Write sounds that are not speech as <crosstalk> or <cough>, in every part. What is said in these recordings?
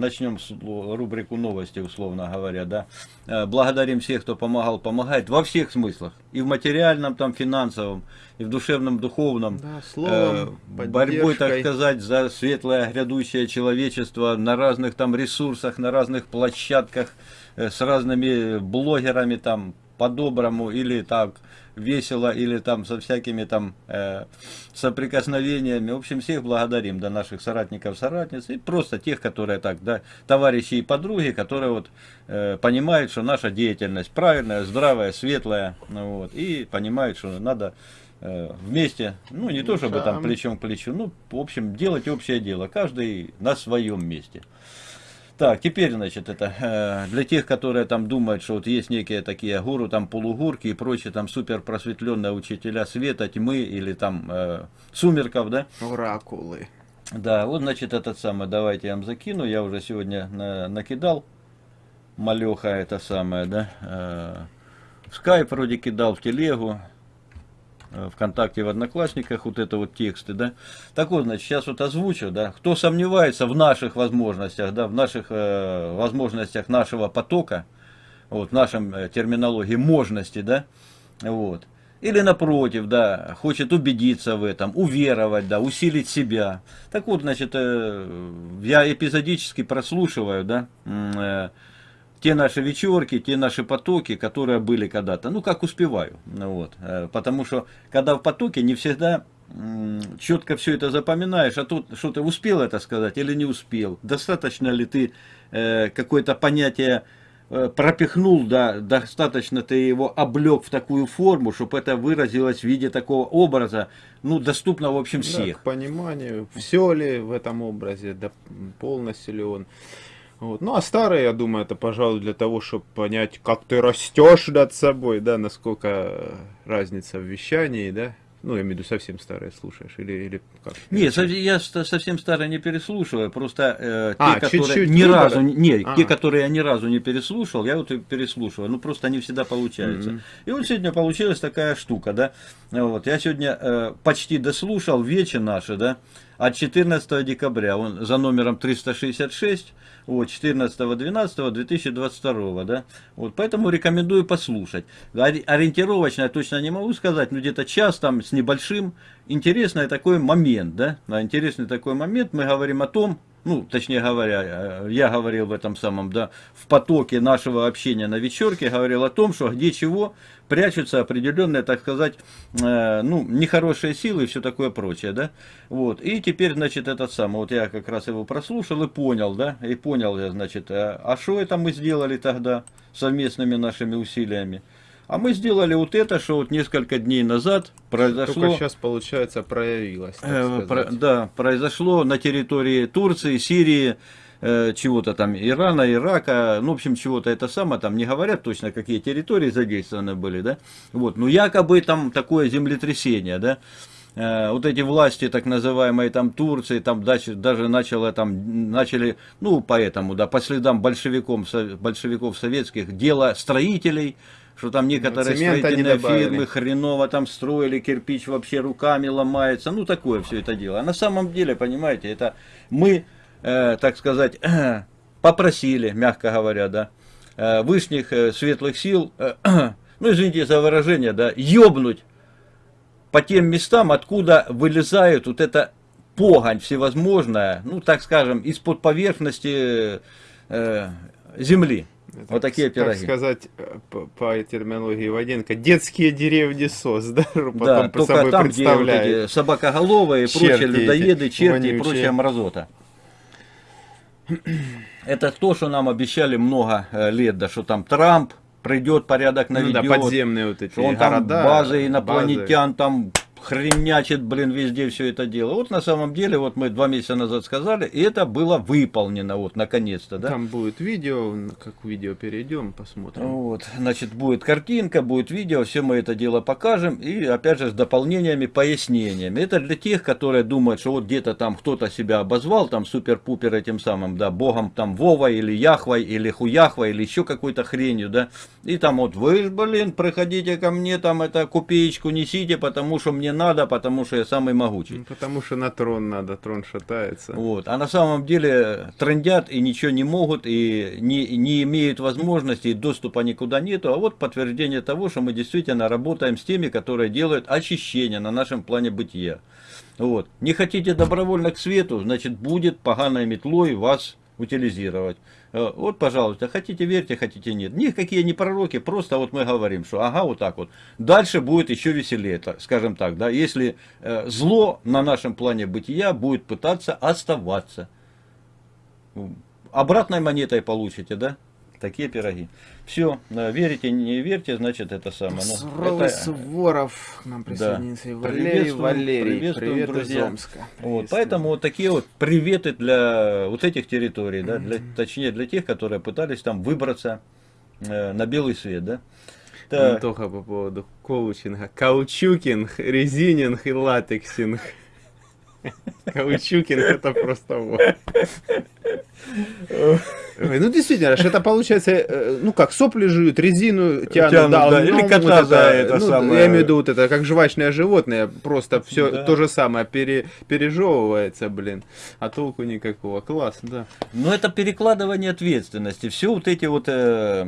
начнем с рубрику новости, условно говоря, да. Э, благодарим всех, кто помогал, помогает во всех смыслах. И в материальном, там, финансовом, и в душевном, духовном. Да, словом, э, борьбой, так сказать, за светлое грядущее человечество на разных там ресурсах, на разных площадках, э, с разными блогерами там, по-доброму или так весело, или там со всякими там э, соприкосновениями. В общем, всех благодарим, да, наших соратников, соратниц, и просто тех, которые так, да, товарищи и подруги, которые вот э, понимают, что наша деятельность правильная, здравая, светлая, ну, вот, и понимают, что надо э, вместе, ну, не то чтобы там плечом к плечу, ну, в общем, делать общее дело, каждый на своем месте. Так, теперь, значит, это э, для тех, которые там думают, что вот есть некие такие гуру, там полугурки и прочие там супер просветленные учителя света, тьмы или там э, сумерков, да? Оракулы. Да, вот, значит, этот самый, давайте я вам закину, я уже сегодня на, накидал, малеха это самое, да, э, в скайп вроде кидал, в телегу, Э, ВКонтакте, в Одноклассниках, вот это вот тексты, да. Так вот, значит, сейчас вот озвучу, да, кто сомневается в наших возможностях, да, в наших э, возможностях нашего потока, вот, в нашем э, терминологии можности, да, вот, или напротив, да, хочет убедиться в этом, уверовать, да, усилить себя. Так вот, значит, э, я эпизодически прослушиваю, да, э, те наши вечерки, те наши потоки, которые были когда-то, ну как успеваю, ну, вот, э, потому что когда в потоке не всегда четко все это запоминаешь, а тут что ты успел это сказать или не успел, достаточно ли ты э, какое-то понятие э, пропихнул, да, достаточно ты его облег в такую форму, чтобы это выразилось в виде такого образа, ну, доступно, в общем, всех. Да, к пониманию, все ли в этом образе, да, полностью ли он вот. Ну, а старые, я думаю, это, пожалуй, для того, чтобы понять, как ты растешь над собой, да, насколько разница в вещании, да. Ну, я имею в виду, совсем старые слушаешь, или, или как? Нет, я совсем старые не переслушиваю, просто э, а, те, которые чуть -чуть ни выбора? разу, не, а. те, которые я ни разу не переслушал, я вот и переслушиваю, ну, просто они всегда получаются. Mm -hmm. И вот сегодня получилась такая штука, да, вот, я сегодня э, почти дослушал вечер наши, да, от 14 декабря, он за номером 366, вот, 14.12.2022, да, вот, поэтому рекомендую послушать. Ориентировочно я точно не могу сказать, но где-то час там с небольшим, интересный такой момент, да, интересный такой момент, мы говорим о том, ну, точнее говоря, э, я говорил в этом самом, да, в потоке нашего общения на вечерке, говорил о том, что где чего прячутся определенные, так сказать, э, ну, нехорошие силы и все такое прочее, да, вот, и теперь, значит, этот самый, вот я как раз его прослушал и понял, да, и понял я, значит, а что это мы сделали тогда совместными нашими усилиями, а мы сделали вот это, что вот несколько дней назад произошло... Только сейчас, получается, проявилось. Э, про, да, произошло на территории Турции, Сирии, э, чего-то там, Ирана, Ирака, ну, в общем, чего-то это самое, там не говорят точно, какие территории задействованы были, да, вот, ну, якобы там такое землетрясение, да, э, вот эти власти, так называемые там Турции, там даже, даже начало, там, начали, ну, поэтому, да, по следам большевиков, большевиков советских, дело строителей, что там некоторые ну, строительные фирмы хреново там строили, кирпич вообще руками ломается, ну такое все это дело. А на самом деле, понимаете, это мы, э, так сказать, э, <clears throat> попросили, мягко говоря, да, э, вышних э, светлых сил, э, <clears throat> ну извините за выражение, да, ёбнуть по тем местам, откуда вылезает вот эта погонь всевозможная, ну так скажем, из-под поверхности э, земли. Это, вот такие пироги. Так сказать, э, по, по терминологии Воденко, детские деревни СОС, <laughs> да? Потом да, только собой там, где вот эти собакоголовые, черти прочие людоеды, черти вонючие. и прочая мразота. <clears throat> Это то, что нам обещали много э, лет, да, что там Трамп придет, порядок наведет. Ну да, подземные вот эти что он города, там базы инопланетян, базы. там хренячит, блин, везде все это дело. Вот на самом деле, вот мы два месяца назад сказали, и это было выполнено, вот, наконец-то, да. Там будет видео, как видео перейдем, посмотрим. Вот, значит, будет картинка, будет видео, все мы это дело покажем, и, опять же, с дополнениями, пояснениями. Это для тех, которые думают, что вот где-то там кто-то себя обозвал, там, супер-пупер этим самым, да, богом, там, Вова, или Яхвой, или Хуяхва, или еще какой-то хренью, да, и там вот, вы, блин, приходите ко мне, там, это, копеечку несите, потому что мне надо, потому что я самый могучий. Ну, потому что на трон надо, трон шатается. Вот. А на самом деле трендят и ничего не могут, и не, не имеют возможности, и доступа никуда нету. А вот подтверждение того, что мы действительно работаем с теми, которые делают очищение на нашем плане бытия. Вот. Не хотите добровольно к свету, значит будет поганой метлой вас утилизировать. Э, Вот, пожалуйста, хотите верьте, хотите нет. Никакие не пророки, просто вот мы говорим, что ага, вот так вот. Дальше будет еще веселее, так- скажем так, да, если э, зло на нашем плане бытия будет пытаться оставаться. Обратной монетой получите, да? Такие пироги. Все, верите, не верьте, значит это самое. Ну, Суровый это- Суворов к нам присоединился. И Валерий, Приветствуем, Валерий, приветствуем, привет из друзья. Омска. Вот, поэтому вот такие вот приветы для вот этих территорий, да, для, точнее для тех, которые пытались там выбраться э, на белый свет, да. Так, Антоха по поводу коучинга. Каучукинг, резининг и латексинг. Каучукинг это просто вот. Ну действительно, это получается, э, ну как, сопли жуют, резину тянут, Тянут, да, ну, или вот кота за это ну, самое. Я имею в виду вот это, как жвачное животное, просто все Да. то же самое пере, пережевывается, блин, а толку никакого. Класс, да. Но это перекладывание ответственности. Все вот эти вот э,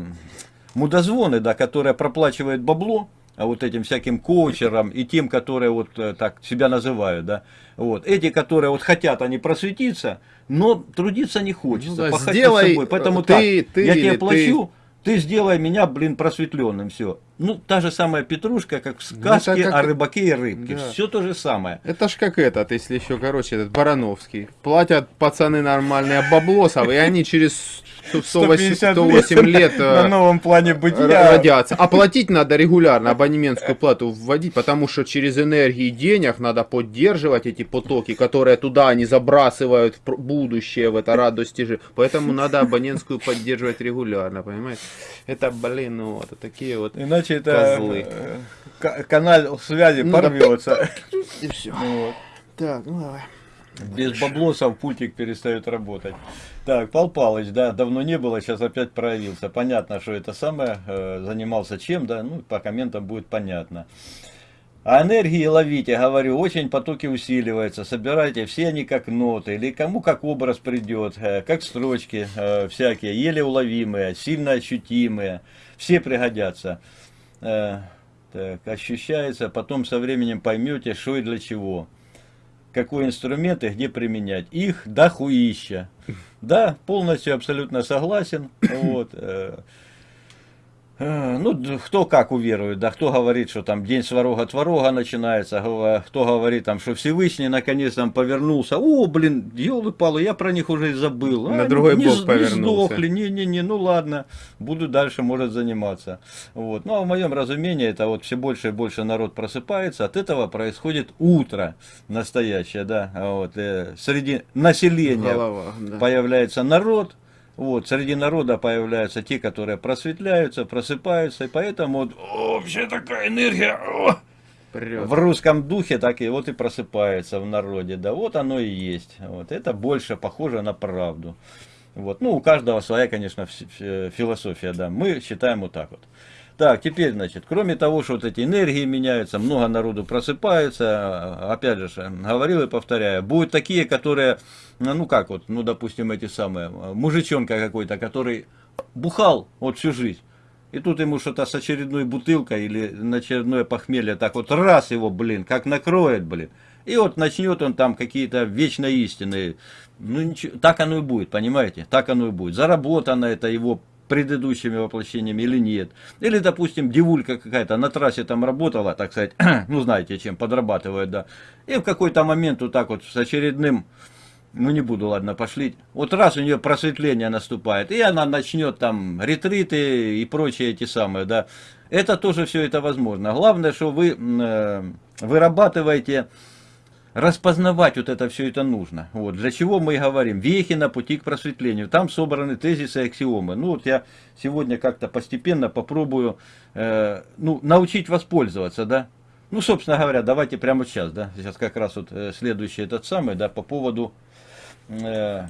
мудозвоны, да, которые проплачивают бабло, а вот этим всяким коучерам и тем, которые вот э, так себя называют, да, вот, эти, которые вот хотят они просветиться, но трудиться не хочется, Ну да, пахать сделай, собой. Поэтому э, ты- так, ты я тебе ты. плачу, ты сделай меня, блин, просветленным, все. Ну, та же самая петрушка, как в сказке Ну, это как- о рыбаке и рыбке. Да. Все то же самое. Это ж как этот, если еще, короче, этот Барановский. Платят пацаны нормальные баблосов, и они через 108, 108 лет э, на новом плане бытия. родятся. А платить надо регулярно, абонементскую плату вводить, потому что через энергии денег надо поддерживать эти потоки, которые туда они забрасывают в будущее, в это радость же. Поэтому надо абонентскую поддерживать регулярно, понимаете? Это, блин, ну вот, такие вот. Иначе это Козлы. ка- канал связи Ну порвется. И все. Вот. Так, ну давай. Без баблосов пультик перестает работать. Так, Пал Палыч, да, давно не было, сейчас опять проявился. Понятно, что это самое, э, занимался чем, да, ну, по комментам будет понятно. А энергии ловите, говорю, очень потоки усиливаются, собирайте все они как ноты, или кому как образ придет, э, как строчки э, всякие, еле уловимые, сильно ощутимые, все пригодятся. Э, так, ощущается, потом со временем поймете, что и для чего какой инструмент и где применять. Их дохуища. <laughs> Да, полностью абсолютно согласен. <coughs> Вот. э, э, Ну, кто как уверует, да, кто говорит, что там день сварога творога начинается, кто говорит там, что Всевышний наконец там повернулся, о, блин, елы-палы, я про них уже и забыл. На А, другой не, бок с- не повернулся. сдохли, не-не-не, ну ладно, буду дальше, может, заниматься. Вот. Ну, а в моем разумении, это вот все больше и больше народ просыпается, от этого происходит утро настоящее, да, вот, э, среди населения Голова, да. появляется народ, вот, среди народа появляются те, которые просветляются, просыпаются, и поэтому вот, «О, вообще такая энергия, о!» Прет. в русском духе так и вот и просыпается в народе, да, вот оно и есть, вот, это больше похоже на правду, вот, ну, у каждого своя, конечно, фи- фи- философия, да, мы считаем вот так вот. Так, теперь, значит, кроме того, что вот эти энергии меняются, много народу просыпается, опять же, ж, говорил и повторяю, будут такие, которые, ну ну как вот, ну допустим, эти самые, э, мужичонка какой-то, который бухал вот всю жизнь, и тут ему что-то с очередной бутылкой или на очередное похмелье, так вот раз его, блин, как накроет, блин. И вот начнет он там какие-то вечные истины. Ну, ничего, так оно и будет, понимаете? Так оно и будет. Заработано это его предыдущими воплощениями или нет. Или, допустим, девулька какая-то на трассе там работала, так сказать, <clears throat> ну, знаете, чем подрабатывает, да. И в какой-то момент вот так вот с очередным ну не буду, ладно, пошли. Вот раз у нее просветление наступает, и она начнет там ретриты и прочие эти самые, да. Это тоже все это возможно. Главное, что вы э, вырабатываете, распознавать вот это все это нужно. Вот. Для чего мы и говорим? Вехи на пути к просветлению. Там собраны тезисы и аксиомы. Ну вот я сегодня как-то постепенно попробую э, ну, научить воспользоваться, да. Ну, собственно говоря, давайте прямо сейчас, да, сейчас как раз вот э, следующий этот самый, да, по поводу э,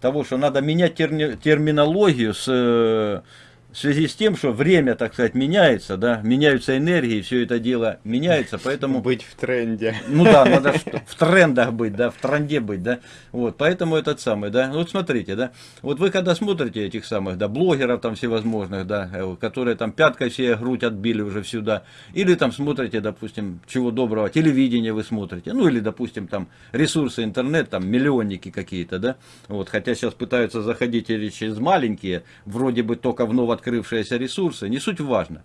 того, что надо менять терни- терминологию с э, в связи с тем, что время, так сказать, меняется, да, меняются энергии, все это дело меняется, поэтому... <laughs> Быть в тренде. Ну да, надо в, трендах быть, да, в тренде быть, да, вот, поэтому этот самый, да, вот смотрите, да, вот вы когда смотрите этих самых, да, блогеров там всевозможных, да, э, которые там пяткой все грудь отбили уже сюда, или там смотрите, допустим, чего доброго, телевидение вы смотрите, ну или, допустим, там ресурсы интернет, там миллионники какие-то, да, вот, хотя сейчас пытаются заходить через маленькие, вроде бы только в ново открывшиеся ресурсы, не суть важно.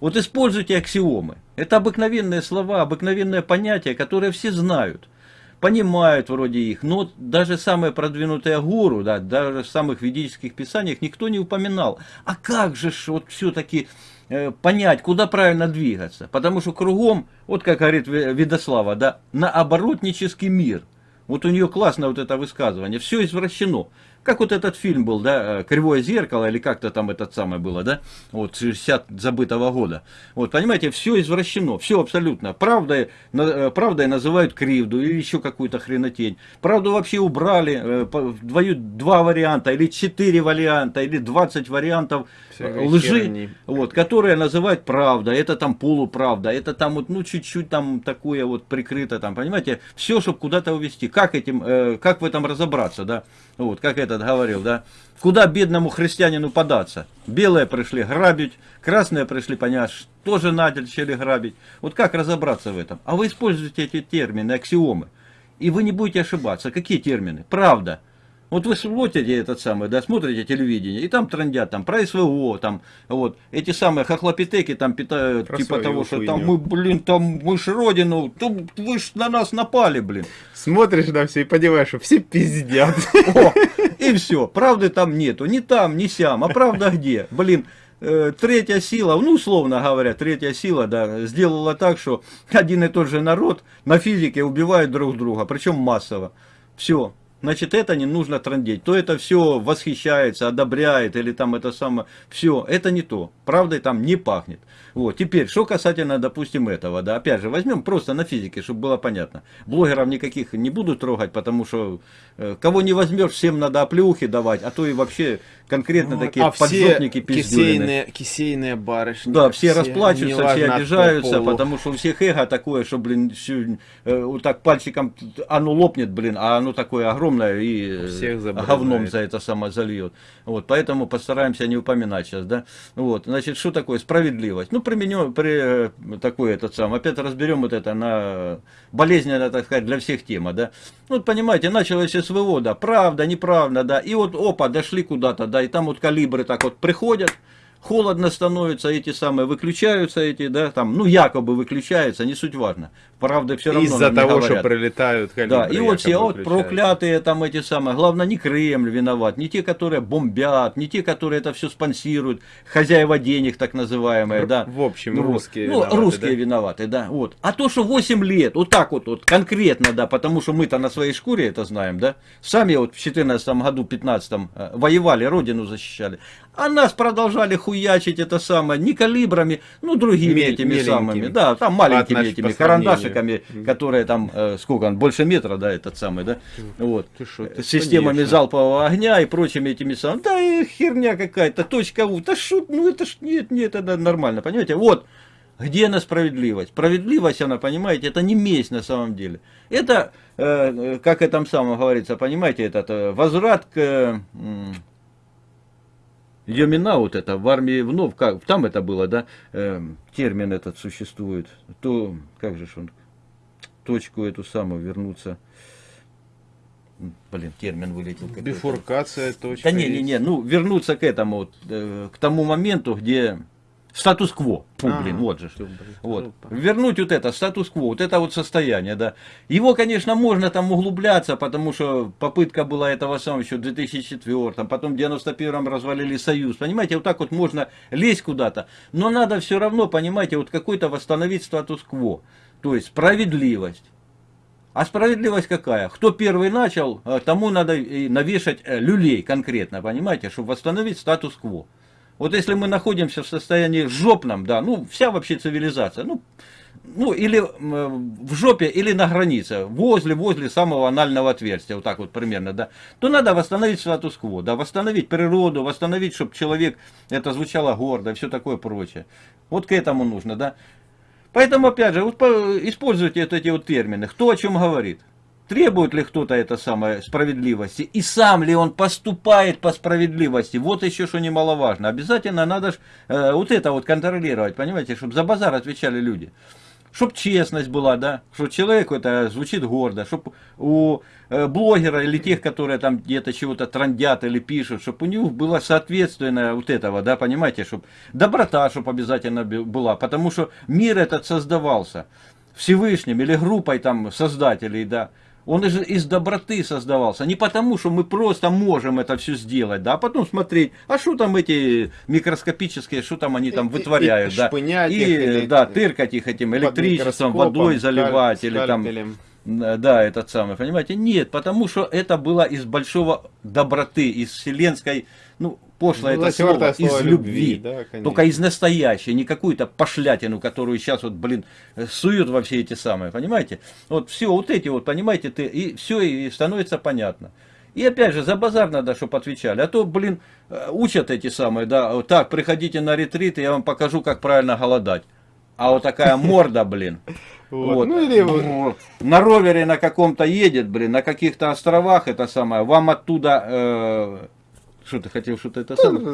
Вот используйте аксиомы. Это обыкновенные слова, обыкновенные понятия, которые все знают, понимают вроде их. Но даже самые продвинутые гуру, да, даже в самых ведических писаниях никто не упоминал. А как же вот все-таки э, понять, куда правильно двигаться? Потому что кругом, вот как говорит Видослава, да, наоборотнический мир. Вот у нее классное вот это высказывание. Все извращено как вот этот фильм был, да, «Кривое зеркало», или как-то там этот самое было, да, вот, 60 забытого года. Вот, понимаете, все извращено, все абсолютно. Правдой, э, правдой называют кривду или еще какую-то хренотень. Правду вообще убрали, э, дают два варианта, или четыре варианта, или 20 вариантов Всякой лжи, херни. вот, которые называют правда, это там полуправда, это там вот, ну, чуть-чуть там такое вот прикрыто, там, понимаете, все, чтобы куда-то увести. Как этим, э, как в этом разобраться, да, вот, как этот говорил, да, куда бедному христианину податься? Белые пришли грабить, красные пришли, понять, тоже начали грабить. Вот как разобраться в этом? А вы используете эти термины, аксиомы, и вы не будете ошибаться. Какие термины? Правда. Вот вы смотрите этот самый, да, смотрите телевидение, и там трендят там про СВО, там, вот, эти самые хохлопитеки там питают, про типа того, что там мы, блин, там мы ж родину, там, вы ж на нас напали, блин. Смотришь на все и понимаешь, что все пиздят. О, и все, правды там нету, ни там, ни сям, а правда где, блин. Э, третья сила, ну, условно говоря, третья сила, да, сделала так, что один и тот же народ на физике убивает друг друга, причем массово. Все, значит это не нужно трандеть. То это все восхищается, одобряет или там это самое, все, это не то. Правдой там не пахнет. Вот, теперь, что касательно, допустим, этого, да, опять же, возьмем просто на физике, чтобы было понятно. Блогеров никаких не буду трогать, потому что э, кого не возьмешь, всем надо оплеухи давать, а то и вообще конкретно вот, такие а поджопники кисейные, кисейные барышни. Да, все, все расплачиваются, все обижаются, потому что у всех эго такое, что, блин, все, э, вот так пальчиком, оно лопнет, блин, а оно такое огромное и всех говном за это само зальет. Вот, поэтому постараемся не упоминать сейчас, да. Вот, значит, что такое справедливость? Ну, применю, при э, такой этот сам, опять разберем вот это на болезненно, так сказать, для всех тема, да. Ну, понимаете, началось СВО, да, правда, неправда, да, и вот, опа, дошли куда-то, да, и там вот калибры так вот приходят, холодно становится, эти самые выключаются, эти, да, там, ну, якобы выключаются, не суть важно. Правда, все равно Из-за того, говорят. что прилетают калибры. Да, и вот все вот проклятые там эти самые, главное, не Кремль виноват, не те, которые бомбят, не те, которые это все спонсируют, хозяева денег, так называемые, да. В общем, ну, русские Ну, виноваты, русские да? виноваты, да, вот. А то, что 8 лет, вот так вот, вот конкретно, да, потому что мы-то на своей шкуре это знаем, да, сами вот в 14 году, 15 э, воевали, родину защищали, а нас продолжали хуячить это самое, не калибрами, ну, другими Мель, этими самыми, да, там маленькими этими карандашиками, которые там, э, сколько он, больше метра, да, этот самый, да, вот, ты шо, ты системами конечно. залпового огня и прочими этими самыми, да, и херня какая-то, точка У, да шут, ну, это ж, нет, нет, это нормально, понимаете, вот, где она справедливость? Справедливость, она, понимаете, это не месть на самом деле. Это, э, как и там самом говорится, понимаете, этот э, возврат к... Э, Йомина вот это в армии вновь, как, там это было, да, э, термин этот существует, то, как же он, точку эту самую вернуться, блин, термин вылетел. Бифуркация точка. Да не, не, не, ну, вернуться к этому, вот, э, к тому моменту, где Статус-кво. Фу, а, блин, вот же. Блин, вот. Вернуть вот это, статус-кво, вот это вот состояние, да. Его, конечно, можно там углубляться, потому что попытка была этого самого еще в 2004, потом в 91-м развалили Союз. Понимаете, вот так вот можно лезть куда-то. Но надо все равно, понимаете, вот какой-то восстановить статус-кво. То есть справедливость. А справедливость какая? Кто первый начал, э, тому надо навешать э, люлей конкретно, понимаете, чтобы восстановить статус-кво. Вот если мы находимся в состоянии жопном, да, ну, вся вообще цивилизация, ну, ну, или в жопе, или на границе, возле, возле самого анального отверстия, вот так вот примерно, да, то надо восстановить статус-кво, да, восстановить природу, восстановить, чтобы человек, это звучало гордо, все такое прочее. Вот к этому нужно, да. Поэтому, опять же, вот по- используйте вот эти вот термины, кто о чем говорит. Требует ли кто-то это самое справедливости? И сам ли он поступает по справедливости? Вот еще что немаловажно. Обязательно надо ж, э, вот это вот контролировать, понимаете, чтобы за базар отвечали люди. Чтоб честность была, да, что человеку это звучит гордо, чтоб у э, блогера или тех, которые там где-то чего-то трандят или пишут, чтобы у них было соответственное вот этого, да, понимаете, чтобы доброта, чтобы обязательно была, потому что мир этот создавался Всевышним или группой там создателей, да, он из, из доброты создавался. Не потому, что мы просто можем это все сделать, да, а потом смотреть, а что там эти микроскопические, что там они там И- вытворяют, и да. шпынять И, их или- да, тыркать их этим электричеством, водой заливать скаль- или там... скальпелем. Да, этот самый, понимаете? Нет, потому что это было из большого доброты, из вселенской, ну, пошло Ну, это слово, слово из любви, любви. да, конечно. Только из настоящей, не какую-то пошлятину, которую сейчас вот, блин, суют во все эти самые, понимаете? Вот все вот эти вот, понимаете, ты, и все и становится понятно. И опять же, за базар надо, чтобы отвечали. А то, блин, э, учат эти самые, да, так, приходите на ретрит, и я вам покажу, как правильно голодать. А вот такая <laughs> морда, блин. Вот. Вот. Ну или вот- Вот. На ровере на каком-то едет, блин, на каких-то островах это самое, вам оттуда, э, что ты хотел, что-то это самое,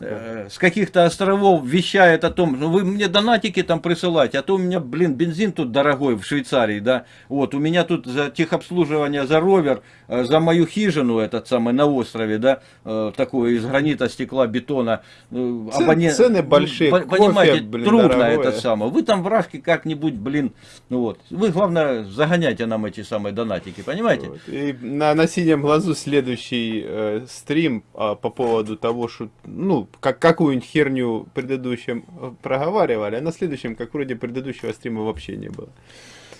э, с каких-то островов вещает о том, ну вы мне донатики там присылайте, а то у меня, блин, бензин тут дорогой в Швейцарии, да, вот, у меня тут за техобслуживание, за ровер, э, за мою хижину этот самый на острове, да, э, такое из гранита, стекла, бетона, э, Цен- абонент- цены большие, по- кофе, понимаете, блин, трудно дорогое. это самое, вы там вражки как-нибудь, блин, ну вот, вы, главное, загоняйте нам эти самые донатики, понимаете? Вот. И на, на синем глазу следующий э, стрим а, по поводу того, что, ну, как, какую-нибудь херню предыдущем э, проговаривали, а на следующем, как вроде предыдущего стрима вообще не было.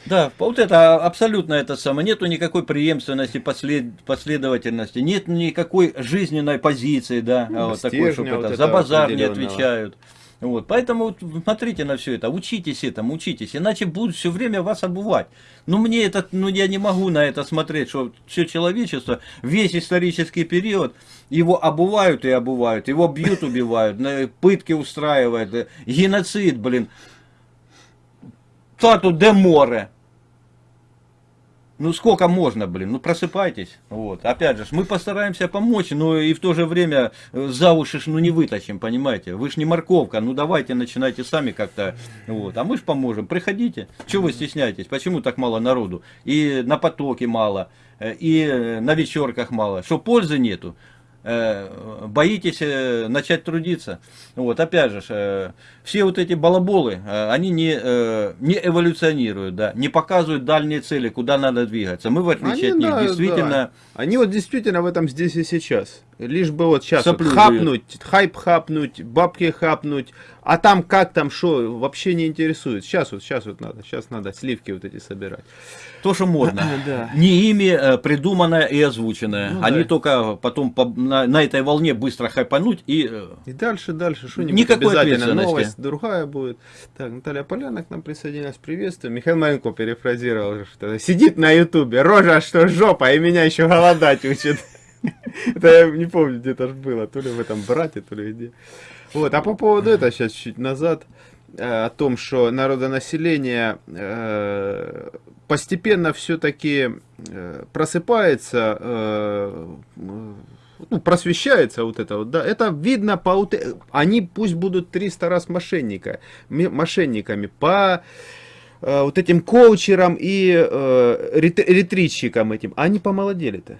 Да, вот это абсолютно это самое. Нету никакой преемственности, послед, последовательности, нет никакой жизненной позиции, да, Ну, вот такой, чтобы вот это, за базар не отвечают. Вот, поэтому смотрите на все это, учитесь этому, учитесь, иначе будут все время вас обувать. Ну мне это, ну я не могу на это смотреть, что все человечество, весь исторический период, его обувают и обувают, его бьют, <laughs> убивают, пытки устраивают, э, геноцид, блин, тату де море. Ну сколько можно, блин, ну просыпайтесь. Вот. Опять же, мы постараемся помочь, но и в то же время э, за уши ж, ну не вытащим, понимаете. Вы ж не морковка, ну давайте начинайте сами как-то. Вот. А мы ж поможем. Приходите. Чего вы стесняетесь? Почему так мало народу? И на потоке мало, э, и э, на вечерках мало. Что пользы нету? Э, боитесь э, начать трудиться. Вот, опять же, э, все вот эти балаболы, они не, не эволюционируют, да, не показывают дальние цели, куда надо двигаться. Мы, в отличие Они, от них, да, действительно... да. Они вот действительно в этом здесь и сейчас. Лишь бы вот сейчас вот хапнуть, хайп хапнуть, бабки хапнуть, а там как там, что, вообще не интересует. Сейчас вот, сейчас вот надо, сейчас надо сливки вот эти собирать. То, что модно. <laughs> Да. Не ими э, придуманное и озвученное. Ну Они да. только потом по- на, на этой волне быстро хайпануть и... э, И дальше, дальше, что-нибудь Никакой обязательно новость другая будет. Так, Наталья Поляна к нам присоединилась, приветствую. Михаил Маленко перефразировал, что сидит на ютубе, рожа, что жопа, и меня еще голодать учит. <laughs> Это я не помню, где это ж было, то ли в этом брате, то ли где. Вот, а по поводу этого, сейчас чуть назад, э, о том, что народонаселение э, постепенно все-таки просыпается, э, ну, просвещается вот это вот, да, это видно по, э- они пусть будут 300 раз мошенника, мошенниками по э, вот этим коучерам и э, рет- ретритчикам этим, они помолодели-то.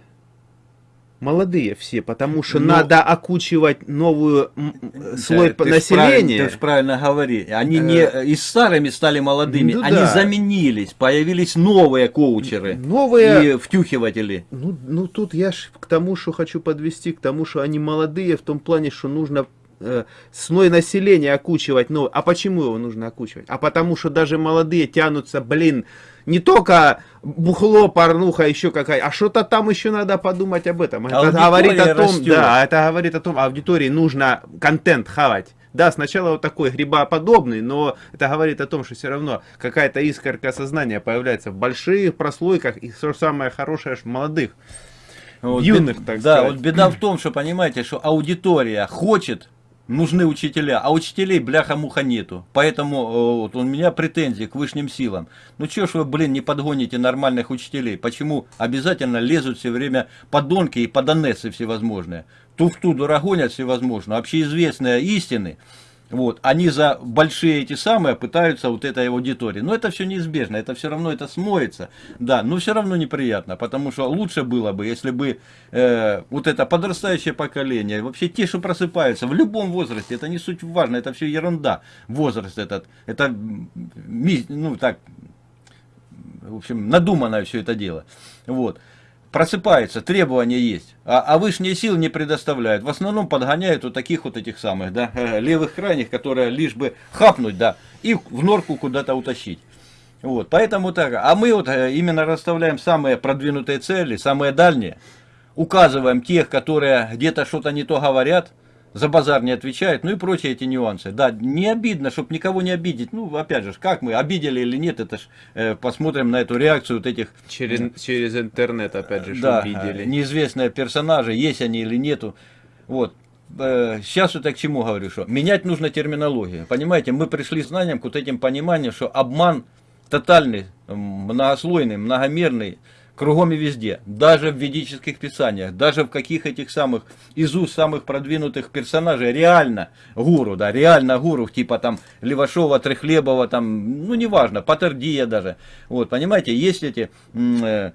Молодые все, потому что Ну, надо окучивать новую м, слой Да, населения. Ты же правильно говори. Они Э, не и старыми стали молодыми, ну они да. заменились, появились новые коучеры Новые и втюхиватели. Ну, ну тут я ж к тому, что хочу подвести, к тому, что они молодые в том плане, что нужно э, слой населения окучивать новый. А почему его нужно окучивать? А потому что даже молодые тянутся, блин, не только бухло, порнуха, еще какая, а что-то там еще надо подумать об этом. Это Аудитория говорит о том, растет. да, это говорит о том, аудитории нужно контент хавать. Да, сначала вот такой грибоподобный, но это говорит о том, что все равно какая-то искорка сознания появляется в больших прослойках, и что самое хорошее в молодых. Вот юных, бед- так да, сказать. вот беда в том, что понимаете, что аудитория хочет, нужны учителя, а учителей бляха-муха нету. Поэтому э, вот, у меня претензии к высшим силам. Ну чё ж вы, блин, не подгоните нормальных учителей? Почему обязательно лезут все время подонки и подонессы всевозможные? Туфту гонят всевозможно. Общеизвестные истины, вот, они за большие эти самые пытаются вот этой аудитории. Но это все неизбежно, это все равно это смоется, да, но все равно неприятно, потому что лучше было бы, если бы э, вот это подрастающее поколение, вообще те, что просыпаются в любом возрасте, это не суть важно, это все ерунда, возраст этот, это, ну так, в общем, надуманное все это дело. Вот. Просыпается, требования есть, а, а высшие силы не предоставляют. В основном подгоняют вот таких вот этих самых, да, <laughs> левых крайних, которые лишь бы хапнуть, да, и в норку куда-то утащить. Вот, поэтому так. А мы вот э, именно расставляем самые продвинутые цели, самые дальние, указываем тех, которые где-то что-то не то говорят, за базар не отвечают, ну и прочие эти нюансы. Да, не обидно, чтобы никого не обидеть. Ну, опять же, как мы, обидели или нет, это ж э, посмотрим на эту реакцию вот этих Через, через интернет, опять же, да, э, неизвестные персонажи, есть они или нету. Вот. Сейчас вот я к чему говорю, что менять нужно терминологию. Понимаете, мы пришли с знанием к вот этим пониманиям, что обман тотальный, многослойный, многомерный, кругом и везде. Даже в ведических писаниях, даже в каких этих самых, из уст самых продвинутых персонажей, реально гуру, да, реально гуру, типа там Левашова, Трехлебова, там, ну неважно, Патердия даже. Вот, понимаете, есть эти... э,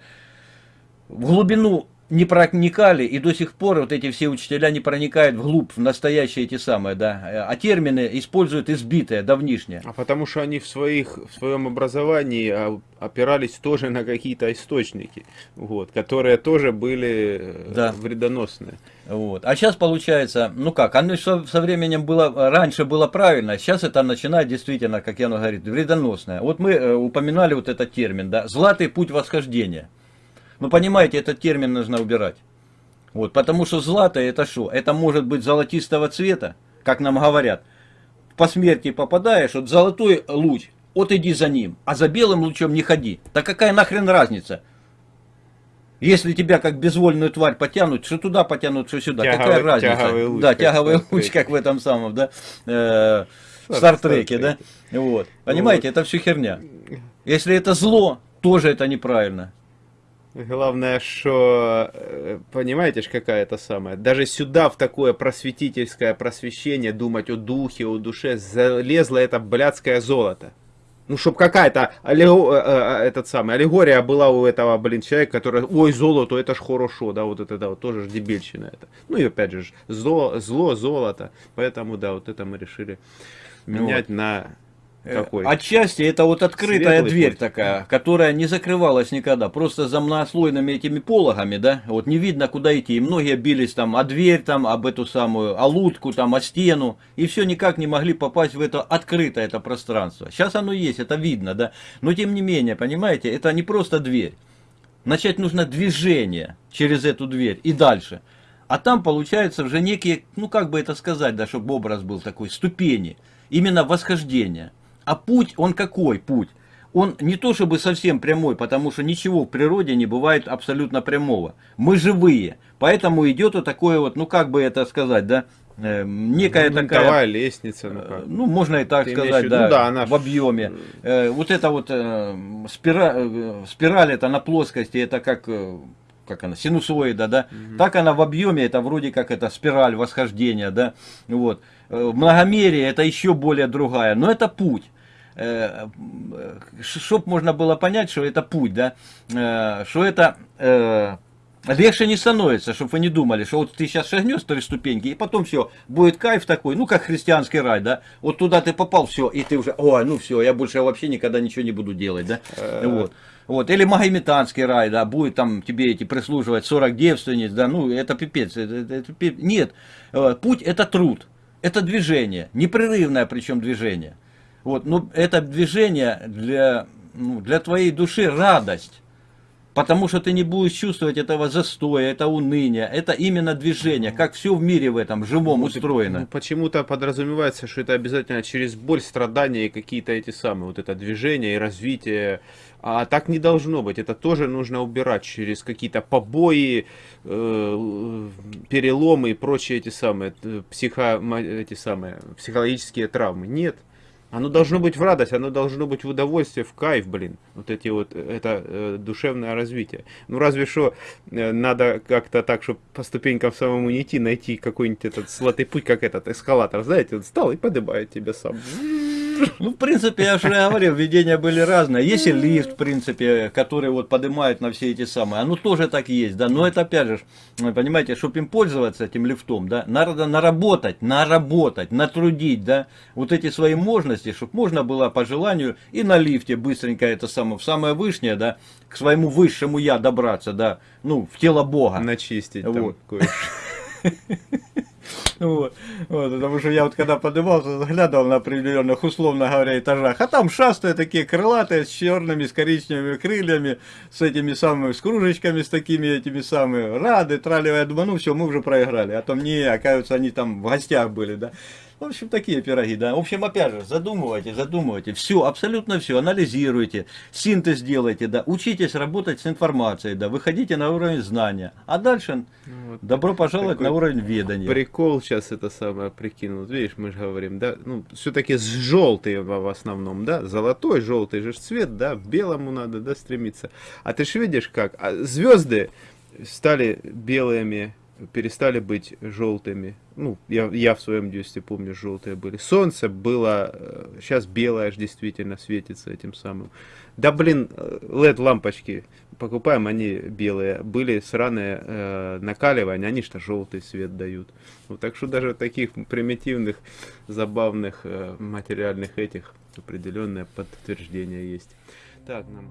в глубину не проникали, и до сих пор вот эти все учителя не проникают вглубь, в настоящие эти самые, да, а термины используют избитые, давнишние. А потому что они в, своих, в своем образовании а, опирались тоже на какие-то источники, вот, которые тоже были э, Да. вредоносные. Вот. А сейчас получается, ну как, оно со, со временем было, раньше было правильно, сейчас это начинает действительно, как Яна говорит, вредоносное. Вот мы э, упоминали вот этот термин, да, златый путь восхождения. Ну понимаете, этот термин нужно убирать. Вот, потому что златое это что? Это может быть золотистого цвета, как нам говорят. По смерти попадаешь, вот золотой луч, вот иди за ним, а за белым лучом не ходи. Да какая нахрен разница? Если тебя как безвольную тварь потянут, что туда потянут, что сюда, Тяговый- какая разница? тяговый луч, да, тяговый луч, как в этом самом, да, э, в Стар- Стартреке, да, вот. Понимаете, это все херня. Если это зло, тоже это неправильно. Главное, что, э, понимаете ж, какая это самая, даже сюда, в такое просветительское просвещение, думать о духе, о душе, залезло это блядское золото. Ну, чтоб какая-то аллего- э, э, этот самый, аллегория была у этого, блин, человека, который, ой, золото, это ж хорошо, да, вот это, да, вот тоже ж дебильщина это. Ну и опять же, зло, зло, золото, поэтому, да, вот это мы решили менять на Э, какой? Отчасти это вот открытая Светлый дверь путь. такая, которая не закрывалась никогда. Просто за многослойными этими пологами, да, вот не видно куда идти. И многие бились там о дверь, там, об эту самую, о лутку, там, о стену. И все никак не могли попасть в это открытое это пространство. Сейчас оно есть, это видно, да. Но тем не менее, понимаете, это не просто дверь. Начать нужно движение через эту дверь и дальше. А там получается уже некие, ну как бы это сказать, да, чтобы образ был такой, ступени. Именно восхождения. А путь, он какой путь? Он не то чтобы совсем прямой, потому что ничего в природе не бывает абсолютно прямого. Мы живые. Поэтому идет вот такое вот, ну как бы это сказать, да, э, некая Ну, такая... лестница, ну как. Ну, можно и так Ты сказать, да, Ну да, она в объеме. Э, вот это вот э, спира- э, спираль, это на плоскости, это как, э, как она, синусоида, да. Так она в объеме, это вроде как это спираль восхождения, да. Вот. Э, В многомерии это еще более другая, но это путь. Чтоб можно было понять, что это путь, да, э, что это э, легче не становится, чтобы вы не думали, что вот ты сейчас шагнешь три ступеньки, и потом все, будет кайф такой, ну как христианский рай, да, вот туда ты попал, все, и ты уже, ой, ну все, я больше вообще никогда ничего не буду делать, да, вот. Вот, или магометанский рай, да, будет там тебе эти прислуживать 40 девственниц, да, ну, это пипец, это, это- это пип- нет, Э, путь это труд, это движение, непрерывное причем движение, вот, но это движение для, ну, для твоей души радость, Потому что ты не будешь чувствовать этого застоя, это уныния, это именно движение, как все в мире в этом живом и, устроено. ну, Почему-то подразумевается, что это обязательно через боль, страдания и какие-то эти самые, вот это движение и развитие. А так не должно быть. Это тоже нужно убирать через какие-то побои, э, переломы и прочие эти самые, э, психо, эти самые психологические травмы. Нет. Оно должно быть в радость, оно должно быть в удовольствие, в кайф, блин. Вот эти вот, э, это э, душевное развитие. Ну разве что э, надо как-то так, чтобы по ступенькам самому не идти, найти какой-нибудь этот золотой путь, как этот эскалатор, знаете, он встал и поднимает тебя сам. Ну, в принципе, я уже говорил, введения были разные. Есть и лифт, в принципе, который вот поднимает на все эти самые. Оно тоже так есть, да. Но это опять же, понимаете, чтобы им пользоваться этим лифтом, да, надо наработать, наработать, натрудить, да, вот эти свои мощности, чтобы можно было по желанию и на лифте быстренько это самое, в самое вышнее, да, к своему высшему я добраться, да, ну, в тело Бога. Начистить там Вот. кое-что. <laughs> Вот, вот, потому что я вот когда поднимался, заглядывал на определенных, условно говоря, этажах, а там шастают такие крылатые, с черными, с коричневыми крыльями, с этими самыми, с кружечками, с такими этими самыми, рады, тралливая, я думаю, ну все, мы уже проиграли, а там не, оказывается, они там в гостях были, да. В общем, такие пироги, да. В общем, опять же, задумывайте, задумывайте. Все, абсолютно все, анализируйте, синтез делайте, да. Учитесь работать с информацией, да. Выходите на уровень знания. А дальше Вот. добро пожаловать на уровень ведания. Прикол сейчас это самое прикинул. Видишь, мы же говорим, да, ну, все-таки с желтый в основном, да, золотой, желтый же цвет, да, белому надо, да, стремиться. А ты ж видишь как, а звезды стали белыми, перестали быть желтыми. Ну, я, я в своем детстве помню, желтые были. Солнце было, сейчас белое аж действительно светится этим самым. Да блин, LED лампочки покупаем, они белые. Были сраные э, накаливания, они что желтый свет дают. Вот, так что даже таких примитивных, забавных э, материальных этих определенное подтверждение есть. Так, нам...